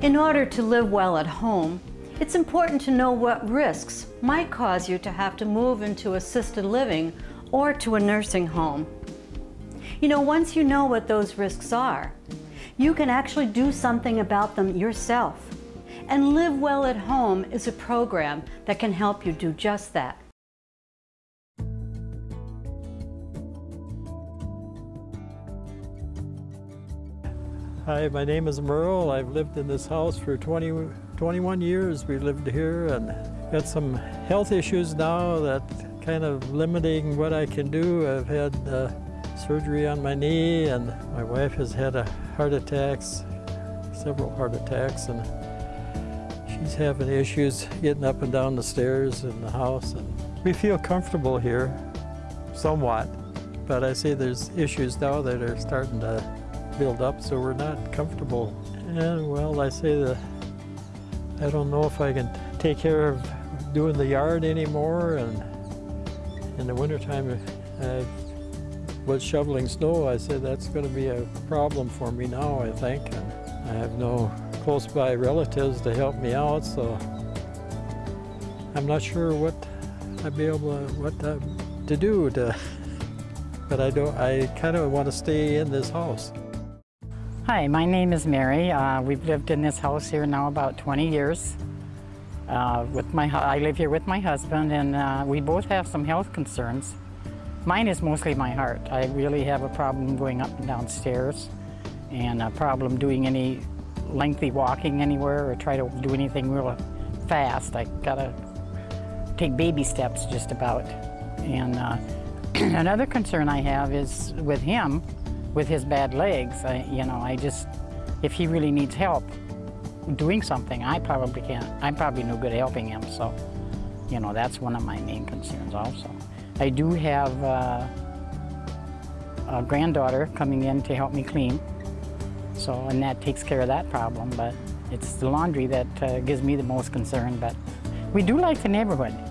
In order to live well at home, it's important to know what risks might cause you to have to move into assisted living or to a nursing home. You know, once you know what those risks are, you can actually do something about them yourself. And Live Well at Home is a program that can help you do just that. Hi, my name is Merle. I've lived in this house for 20, 21 years. We lived here and got some health issues now that kind of limiting what I can do. I've had uh, surgery on my knee and my wife has had a heart attacks, several heart attacks, and she's having issues getting up and down the stairs in the house. And we feel comfortable here, somewhat, but I see there's issues now that are starting to build up, so we're not comfortable. And well, I say that I don't know if I can take care of doing the yard anymore, and in the wintertime, I was shoveling snow. I said that's going to be a problem for me now, I think. And I have no close by relatives to help me out, so I'm not sure what I'd be able to, what to, to do to, but I don't, I kind of want to stay in this house. Hi, my name is Mary. Uh, we've lived in this house here now about 20 years. Uh, with my, I live here with my husband and uh, we both have some health concerns. Mine is mostly my heart. I really have a problem going up and down stairs and a problem doing any lengthy walking anywhere or try to do anything real fast. I gotta take baby steps just about. And uh, another concern I have is with him, with his bad legs, I, you know, I just, if he really needs help doing something, I probably can't, I'm probably no good helping him, so, you know, that's one of my main concerns also. I do have uh, a granddaughter coming in to help me clean, so, and that takes care of that problem, but it's the laundry that uh, gives me the most concern, but we do like the neighborhood.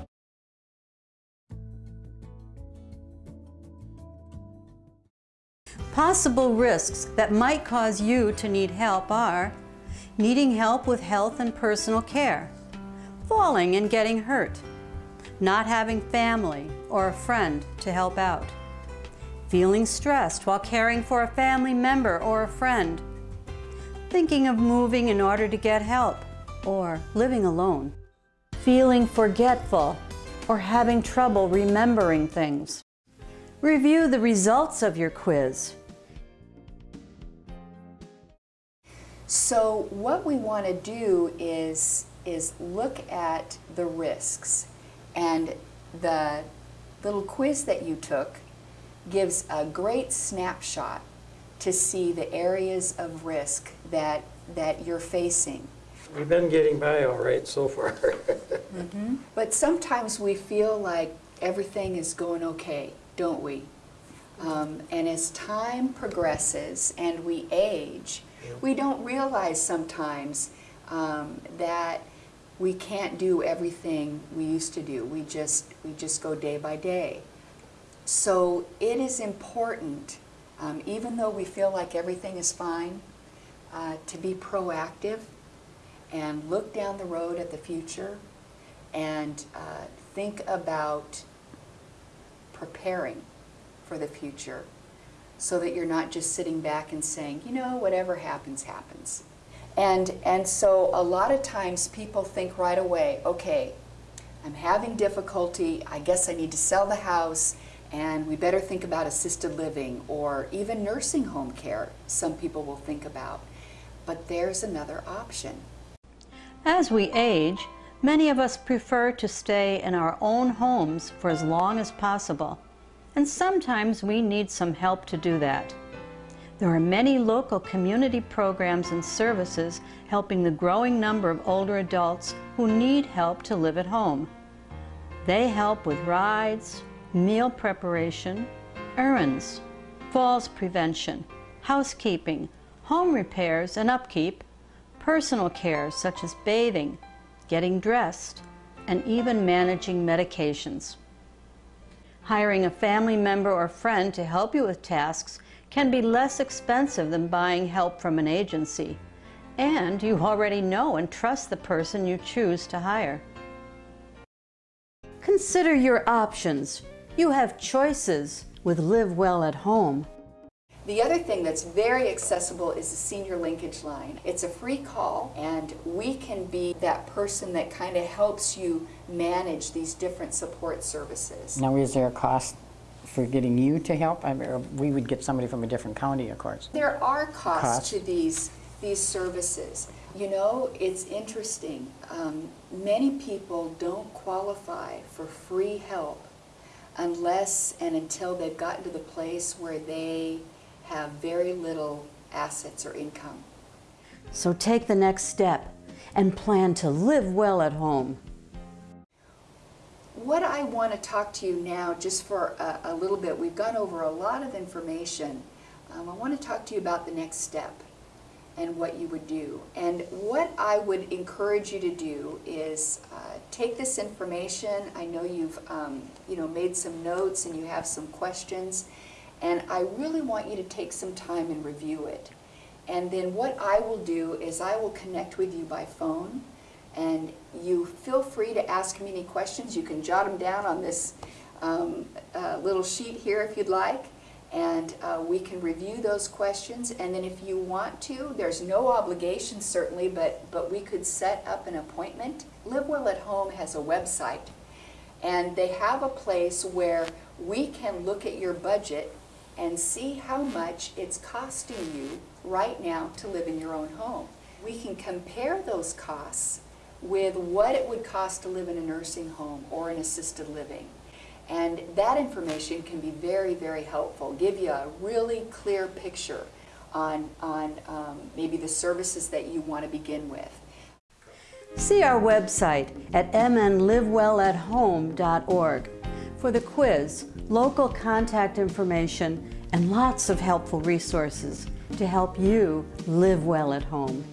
Possible risks that might cause you to need help are needing help with health and personal care, falling and getting hurt, not having family or a friend to help out, feeling stressed while caring for a family member or a friend, thinking of moving in order to get help, or living alone, feeling forgetful or having trouble remembering things. Review the results of your quiz. So what we want to do is, is look at the risks. And the little quiz that you took gives a great snapshot to see the areas of risk that, that you're facing. We've been getting by all right so far. mm -hmm. But sometimes we feel like everything is going okay, don't we? Um, and as time progresses and we age, we don't realize sometimes um, that we can't do everything we used to do. We just, we just go day by day. So it is important, um, even though we feel like everything is fine, uh, to be proactive and look down the road at the future and uh, think about preparing for the future so that you're not just sitting back and saying, you know, whatever happens, happens. And, and so a lot of times people think right away, okay, I'm having difficulty, I guess I need to sell the house, and we better think about assisted living or even nursing home care, some people will think about. But there's another option. As we age, many of us prefer to stay in our own homes for as long as possible and sometimes we need some help to do that. There are many local community programs and services helping the growing number of older adults who need help to live at home. They help with rides, meal preparation, errands, falls prevention, housekeeping, home repairs and upkeep, personal care such as bathing, getting dressed, and even managing medications. Hiring a family member or friend to help you with tasks can be less expensive than buying help from an agency. And you already know and trust the person you choose to hire. Consider your options. You have choices with Live Well at Home. The other thing that's very accessible is the senior linkage line. It's a free call, and we can be that person that kind of helps you manage these different support services. Now, is there a cost for getting you to help? I mean, we would get somebody from a different county, of course. There are costs Costs. to these, these services. You know, it's interesting. Um, many people don't qualify for free help unless and until they've gotten to the place where they have very little assets or income. So take the next step and plan to live well at home. What I want to talk to you now, just for a, a little bit, we've gone over a lot of information. Um, I want to talk to you about the next step and what you would do. And what I would encourage you to do is uh, take this information. I know you've um, you know made some notes and you have some questions, and I really want you to take some time and review it. And then what I will do is I will connect with you by phone and you feel free to ask me any questions. You can jot them down on this um, uh, little sheet here if you'd like, and uh, we can review those questions. And then if you want to, there's no obligation certainly, but, but we could set up an appointment. Live Well at Home has a website, and they have a place where we can look at your budget and see how much it's costing you right now to live in your own home. We can compare those costs with what it would cost to live in a nursing home or an assisted living. And that information can be very, very helpful, give you a really clear picture on, on um, maybe the services that you want to begin with. See our website at mnlivewellathome.org for the quiz, local contact information, and lots of helpful resources to help you live well at home.